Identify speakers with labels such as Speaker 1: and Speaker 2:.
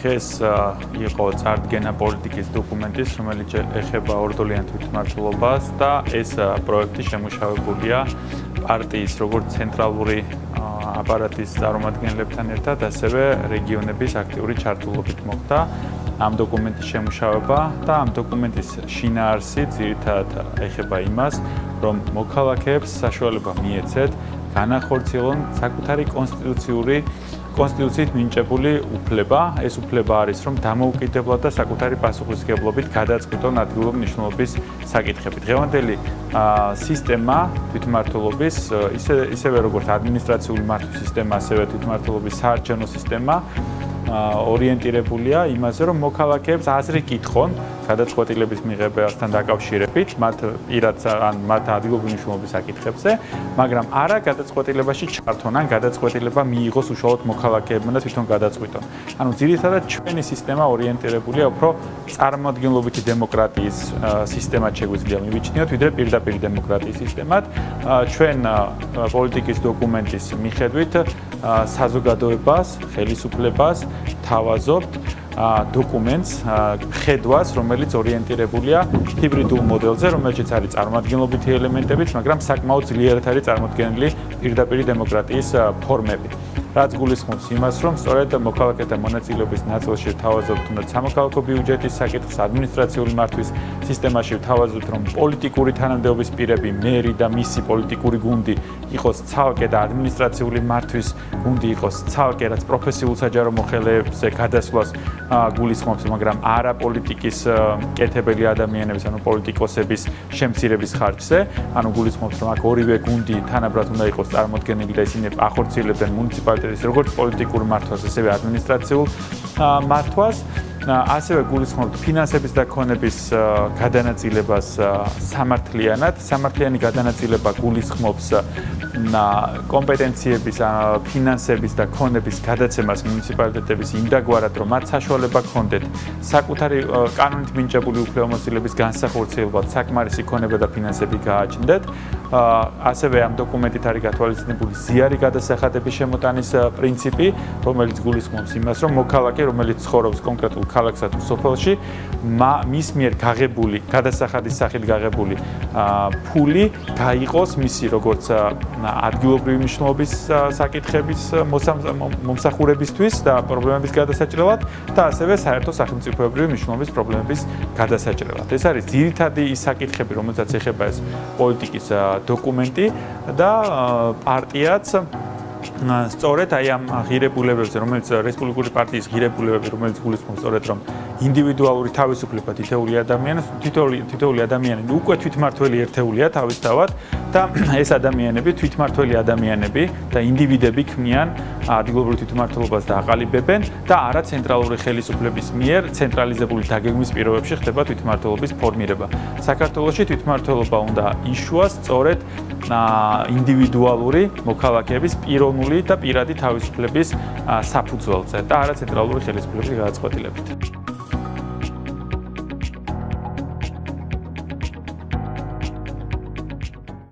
Speaker 1: დღეს იყო წარდგენა პოლიტიკის დოკუმენტის, რომელიც ეხება ორდოლიან თვითმმართველობას და ეს პროექტი შემუშავებულია პარტიის როგორც ცენტრალური აპარატის წარმომადგენლებთან ერთად, ასევე რეგიონების აქტიური ჩართულობით მოხდა ამ დოკუმენტის შემუშავება და ამ დოკუმენტის შინაარსი ძირითადად ეხება იმას, რომ მოქალაქეებს საშუალება მიეცეთ განახორციელონ საკუთარი კონსტიტუციური კონსტიტუციით მინიჭებული უფლება, ეს უფლება არის, რომ დამოუკიდებლად და საკუთარი პასუხისგებლობით გადაწყვიტონ ადგილობრივი მნიშვნელობის საკითხები. დღევანდელი სისტემა თვითმმართველობის, ისე ისევე როგორც ადმინისტრაციული მართვის სისტემა, ასევე თვითმმართველობის საარჩევნო სისტემა ორიენტირებულია იმაზე, რომ მოქალაქეებს აზრი კითხონ გადაწყვეტილების მიღებასთან დაკავშირებით, მათ პირად ან მათ ადგილობრივი მნიშვნელობის საკითხებზე, მაგრამ არა გადაწყვეტილებაში ჩართონ ან გადაწყვეტილება მიიღოს უშუალოდ მოქალაქეებმა და თვითონ გადაწყვიტონ. ანუ ძირითადად ჩვენი სისტემა ორიენტირებულია უფრო წარმოადგენლობითი დემოკრატიის სისტემად შეგვიძლია მივიჩნიოთ, ვიდრე პირდაპირ დემოკრატიის სისტემად. ჩვენ პოლიტიკის დოკუმენტის მიხედვით საზოგადოებას, ხელისუფლებას თავაზობთ დოკუმენტს, ხედვას, რომელიც ორიენტირებულია ჰიბრიდულ მოდელზე, რომელშიც არის წარმოადგენლობითი ელემენტებიც, მაგრამ საკმაოდ ძლიერად არის წარმოქმნილი პირდაპირ დემოკრატიის ფორმები. რაც გულისხმობს იმას, რომ სწორედ მოქალაქეთა მონაწილეობის ნაწილში თავაზობთ უნდა სამოქალაქო ბიუჯეტის საკითხს, ადმინისტრაციული მართვის სისტემაში თავაზობთ, რომ პოლიტიკური თანამდებობის პირები, მერი და მისი პოლიტიკური გუნდი იყოს ცალკე და ადმინისტრაციული მართვის გუნდი იყოს ცალკე, რაც პროფესიულ საჯარო მოხელეებზე გადასვლას გულისხმობს, მაგრამ არა პოლიტიკის კეთებელი ადამიანების, ანუ პოლიტიკოსების შემცირების ხარჯზე, ანუ გულისხმობს, რომ აქ ორივე გუნდი თანაბრად უნდა იყოს წარმოქმნილი და ისინი ახორციელებდნენ მუნიციპალ პარტიის როგორც პოლიტიკურ მართვას, ასევე ადმინისტრაციულ მართვას. ასევე გულისხმობთ ფინანსების და ქონების გადანაწილებას სამართლიანად. სამართლიანი გადანაწილება გულისხმობს კომპეტენციების, ფინანსების და ქონების გადაცემას მუნიციპალიტეტების იმდაგვარად, რომ მათ საშუალება ქონდეთ საკუთარი კანონით მინიჭებული უფლებამოსილების განსახორციელებლად საკმარისი ქონება და ფინანსები გააჩნდეთ. ასევე ამ დოკუმენტით არის გათვალისწინებული ზიარი გადასახადების შემოტანის პრინციპი, რომელიც გულისხმობს იმას, რომ მოქალაქე, რომელიც ცხოვრობს კონკრეტულ ქალაქსა თუ სოფელში, მის მიერ გაღებული გადასახადის სახით გაღებული ფული გაიყოს მისი როგორც ადგილობრივი მნიშვნელობის საკითხების მომსახურებისთვის და პრობლემების გადასაჭრელად და ასევე საერთო სახელმწიფოებრივი მნიშვნელობის პრობლემების გადასაჭრელად. ეს არის ძირითადი ის საკითხები, რომელსაც ეხება ეს პოლიტიკის დოკუმენტი და პარტიაც სწორედ აი ამ ღირებულებებზე, რომელიც რესპუბლიკური პარტიის ღირებულებები, რომელიც გულისხმობს სწორედ რომ ინდივიდუალური თავისუფლება თითოეული ადამიანის, თითოეული თითოეული ადამიანი უკვე თვითმართველი ერთეულია თავისთავად და ეს ადამიანები თვითმართველი ადამიანები და ინდივიდები ქმნიან ადგილობრივ თვითმართველობას და აყალიბებენ და არა ცენტრალური ხელისუფლების მიერ ცენტრალიზებული დაგეგმვის პირობებში ხდება თვითმართველობის ფორმირება. საქართველოში თვითმართველობა უნდა იშუას სწორედ ინდივიდუალური მოქალაქეების პიროვნული და პირადი თავისუფლების საფუძველზე და არა ცენტრალური ხელისუფლების გადაწყვეტილებით.